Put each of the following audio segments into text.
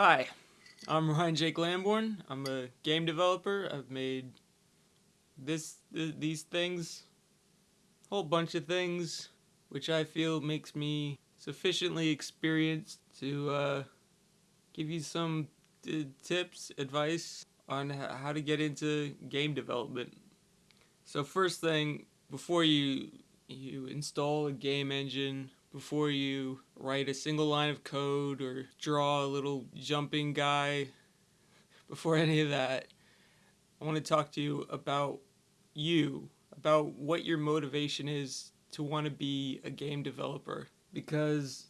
Hi, I'm Ryan Jake Lamborn. I'm a game developer. I've made this th these things, a whole bunch of things, which I feel makes me sufficiently experienced to uh, give you some tips, advice on how to get into game development. So first thing, before you you install a game engine before you write a single line of code or draw a little jumping guy, before any of that, I want to talk to you about you, about what your motivation is to want to be a game developer. Because,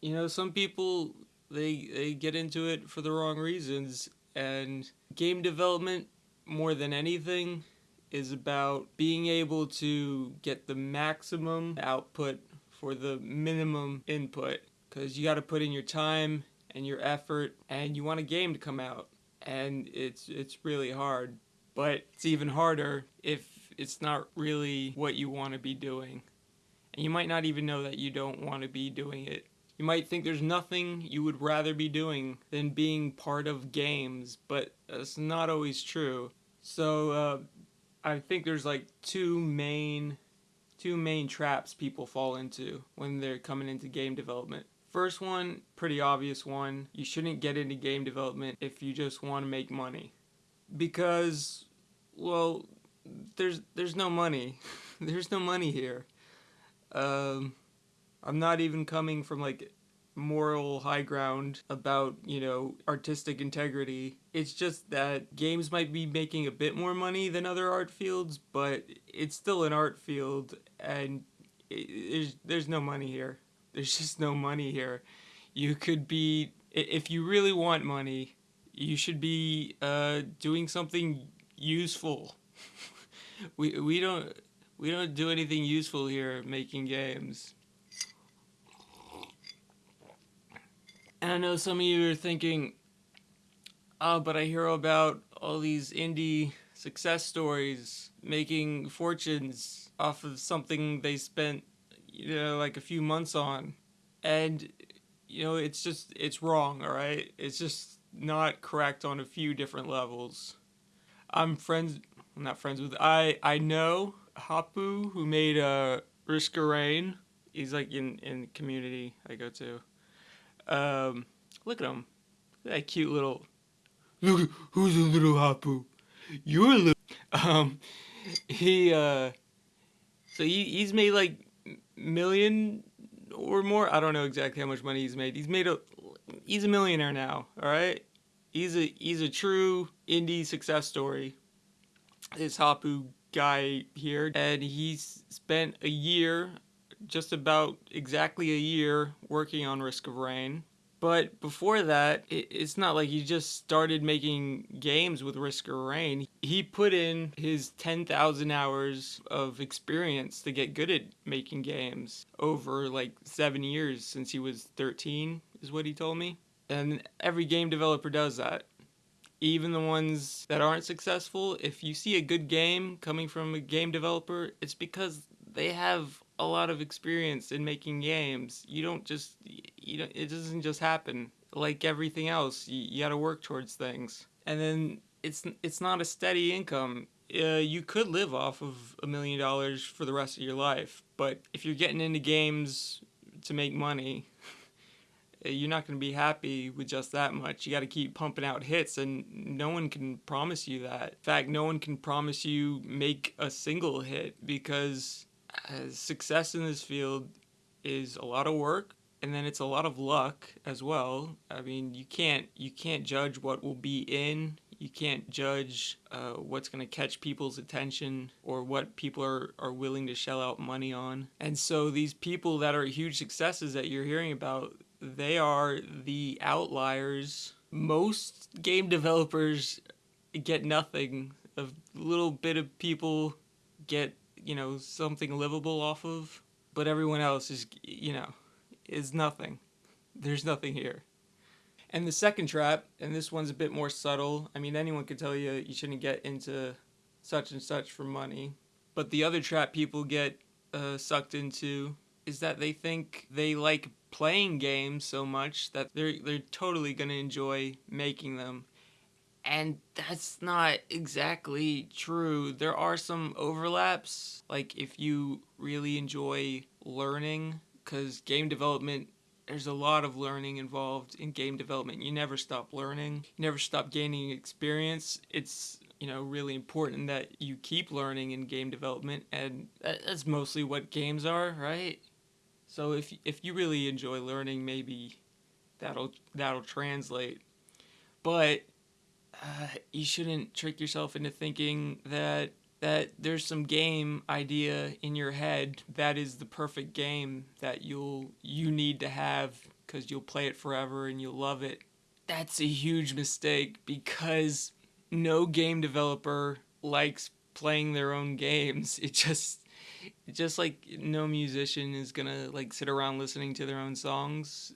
you know, some people, they, they get into it for the wrong reasons, and game development, more than anything, is about being able to get the maximum output for the minimum input because you got to put in your time and your effort and you want a game to come out and it's it's really hard. But it's even harder if it's not really what you want to be doing. And you might not even know that you don't want to be doing it. You might think there's nothing you would rather be doing than being part of games but that's not always true. So uh, I think there's like two main two main traps people fall into when they're coming into game development. First one, pretty obvious one, you shouldn't get into game development if you just want to make money. Because, well, there's there's no money. there's no money here. Um, I'm not even coming from like moral high ground about, you know, artistic integrity. It's just that games might be making a bit more money than other art fields, but it's still an art field and there's, there's no money here. There's just no money here. You could be, if you really want money, you should be uh, doing something useful. we, we don't we don't do anything useful here making games. And I know some of you are thinking, oh, but I hear about all these indie success stories making fortunes off of something they spent, you know, like a few months on. And, you know, it's just, it's wrong, all right? It's just not correct on a few different levels. I'm friends, I'm not friends with, I, I know Hopoo, who made uh, Risk Rain. He's like in, in community I go to. Um, look at him. Look at that cute little. Look, who's a little Hopoo? You're a little. Um, he uh, so he he's made like million or more. I don't know exactly how much money he's made. He's made a. He's a millionaire now. All right. He's a he's a true indie success story. This Hopoo guy here, and he's spent a year just about exactly a year working on Risk of Rain. But before that, it's not like he just started making games with Risk of Rain. He put in his 10,000 hours of experience to get good at making games over like seven years since he was 13, is what he told me. And every game developer does that. Even the ones that aren't successful, if you see a good game coming from a game developer, it's because they have a lot of experience in making games. You don't just, you know, it doesn't just happen. Like everything else, you, you got to work towards things. And then it's it's not a steady income. Uh, you could live off of a million dollars for the rest of your life, but if you're getting into games to make money, you're not going to be happy with just that much. You got to keep pumping out hits, and no one can promise you that. In fact, no one can promise you make a single hit because success in this field is a lot of work and then it's a lot of luck as well. I mean, you can't you can't judge what will be in. You can't judge uh, what's going to catch people's attention or what people are, are willing to shell out money on. And so these people that are huge successes that you're hearing about, they are the outliers. Most game developers get nothing. A little bit of people get you know, something livable off of, but everyone else is, you know, is nothing. There's nothing here. And the second trap, and this one's a bit more subtle, I mean, anyone could tell you you shouldn't get into such and such for money, but the other trap people get uh, sucked into is that they think they like playing games so much that they're they're totally to enjoy making them. And that's not exactly true. There are some overlaps. Like if you really enjoy learning cuz game development there's a lot of learning involved in game development. You never stop learning. You never stop gaining experience. It's you know really important that you keep learning in game development and that's mostly what games are, right? So if if you really enjoy learning, maybe that'll that'll translate. But uh, you shouldn't trick yourself into thinking that that there's some game idea in your head that is the perfect game that you'll you need to have because you'll play it forever and you'll love it. That's a huge mistake because no game developer likes playing their own games. It just just like no musician is gonna like sit around listening to their own songs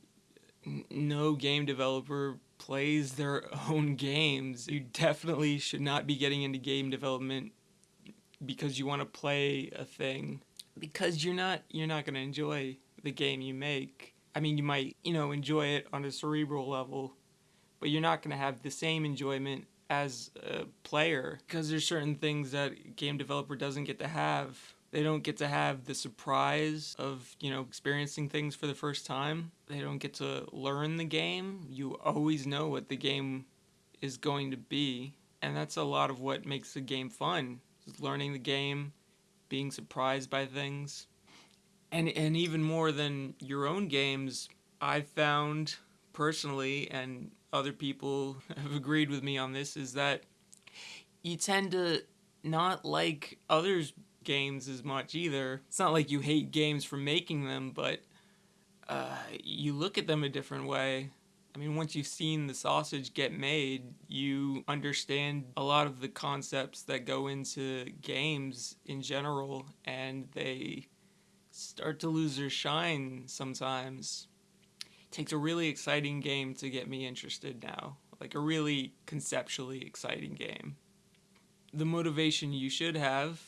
no game developer plays their own games you definitely should not be getting into game development because you want to play a thing. Because you're not you're not going to enjoy the game you make. I mean you might you know enjoy it on a cerebral level but you're not going to have the same enjoyment as a player because there's certain things that game developer doesn't get to have they don't get to have the surprise of, you know, experiencing things for the first time. They don't get to learn the game. You always know what the game is going to be. And that's a lot of what makes the game fun. Is learning the game, being surprised by things. And and even more than your own games, I've found personally and other people have agreed with me on this is that you tend to not like others games as much either. It's not like you hate games for making them, but uh, you look at them a different way. I mean, once you've seen the sausage get made, you understand a lot of the concepts that go into games in general, and they start to lose their shine sometimes. It takes a really exciting game to get me interested now, like a really conceptually exciting game. The motivation you should have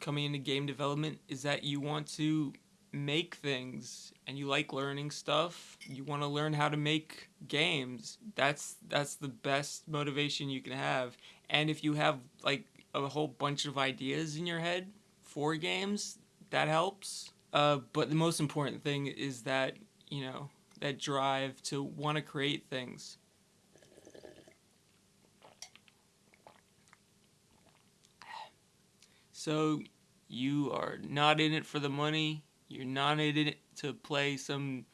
coming into game development is that you want to make things and you like learning stuff. You want to learn how to make games. That's that's the best motivation you can have. And if you have like a whole bunch of ideas in your head for games that helps. Uh, but the most important thing is that you know that drive to want to create things So you are not in it for the money. You're not in it to play some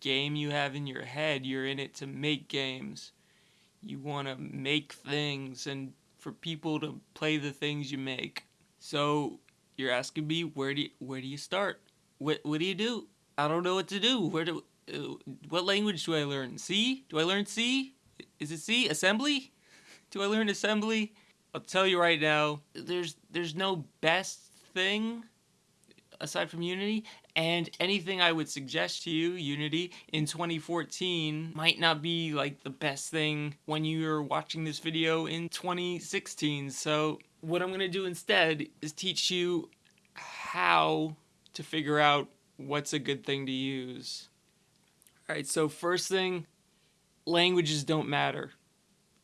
game you have in your head. You're in it to make games. You want to make things and for people to play the things you make. So you're asking me where do you, where do you start? What what do you do? I don't know what to do. Where do uh, what language do I learn? C? Do I learn C? Is it C? Assembly? Do I learn assembly? I'll tell you right now, there's there's no best thing aside from Unity, and anything I would suggest to you, Unity, in 2014 might not be like the best thing when you're watching this video in 2016. So what I'm gonna do instead is teach you how to figure out what's a good thing to use. Alright, so first thing, languages don't matter.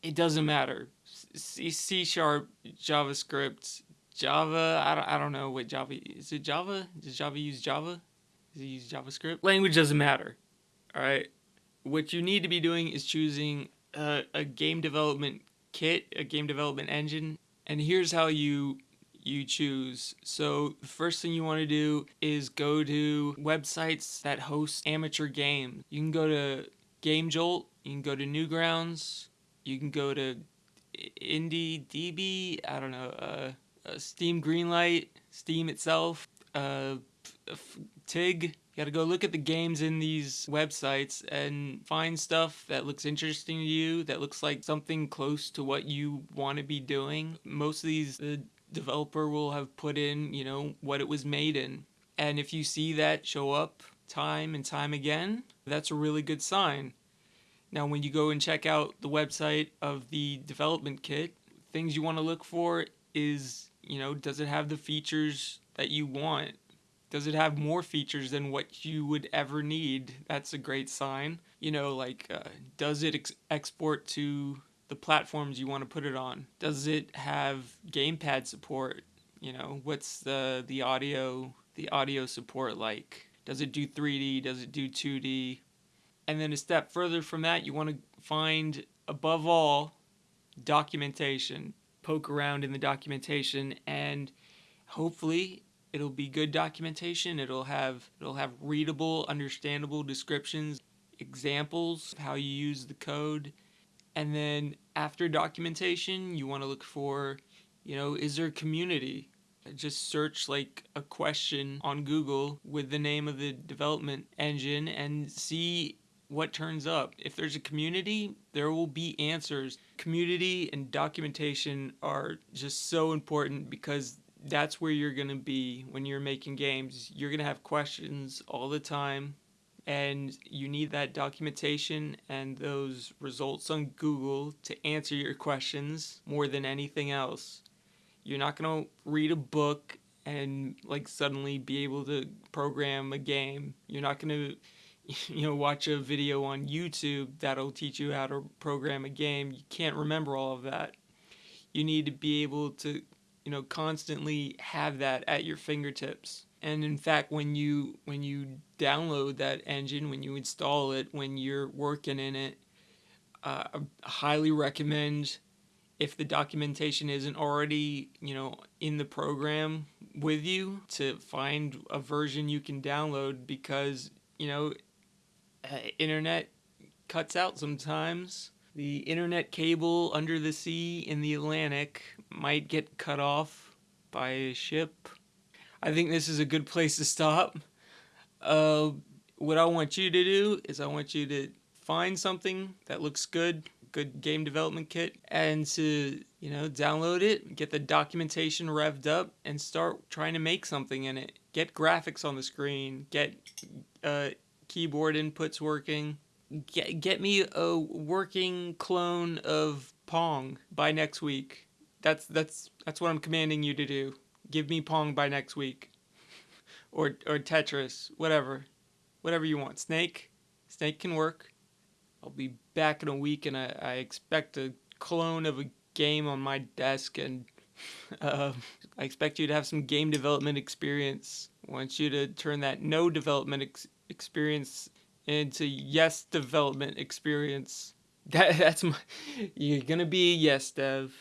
It doesn't matter. C, C sharp, JavaScript, Java. I don't, I don't know what Java is. It Java? Does Java use Java? Does it use JavaScript? Language doesn't matter. All right. What you need to be doing is choosing a, a game development kit, a game development engine, and here's how you you choose. So the first thing you want to do is go to websites that host amateur games. You can go to GameJolt, you can go to Newgrounds, you can go to IndieDB, I don't know, uh, uh, Steam Greenlight, Steam itself, uh, TIG. You gotta go look at the games in these websites and find stuff that looks interesting to you, that looks like something close to what you want to be doing. Most of these, the developer will have put in, you know, what it was made in. And if you see that show up time and time again, that's a really good sign. Now, when you go and check out the website of the development kit, things you want to look for is you know, does it have the features that you want? Does it have more features than what you would ever need? That's a great sign. You know, like, uh, does it ex- export to the platforms you want to put it on? Does it have gamepad support? You know, what's the the audio the audio support like? Does it do 3D? Does it do 2D? And then a step further from that, you want to find above all documentation. Poke around in the documentation and hopefully it'll be good documentation. It'll have it'll have readable, understandable descriptions, examples of how you use the code. And then after documentation, you want to look for, you know, is there a community? Just search like a question on Google with the name of the development engine and see what turns up. If there's a community, there will be answers. Community and documentation are just so important because that's where you're going to be when you're making games. You're going to have questions all the time, and you need that documentation and those results on Google to answer your questions more than anything else. You're not going to read a book and like suddenly be able to program a game. You're not going to you know watch a video on YouTube that'll teach you how to program a game. You can't remember all of that. You need to be able to you know constantly have that at your fingertips and in fact when you when you download that engine when you install it when you're working in it uh, I highly recommend if the documentation isn't already you know in the program with you to find a version you can download because you know uh, internet cuts out sometimes the internet cable under the sea in the Atlantic might get cut off by a ship. I think this is a good place to stop. Uh, what I want you to do is I want you to find something that looks good, good game development kit, and to you know download it, get the documentation revved up, and start trying to make something in it. Get graphics on the screen, get uh, keyboard inputs working, get, get me a working clone of Pong by next week. That's that's that's what I'm commanding you to do. Give me Pong by next week. or or Tetris, whatever. Whatever you want. Snake. Snake can work. I'll be back in a week and I, I expect a clone of a game on my desk and uh, I expect you to have some game development experience. I want you to turn that no development ex- experience into yes development experience. That that's my you're gonna be a yes dev.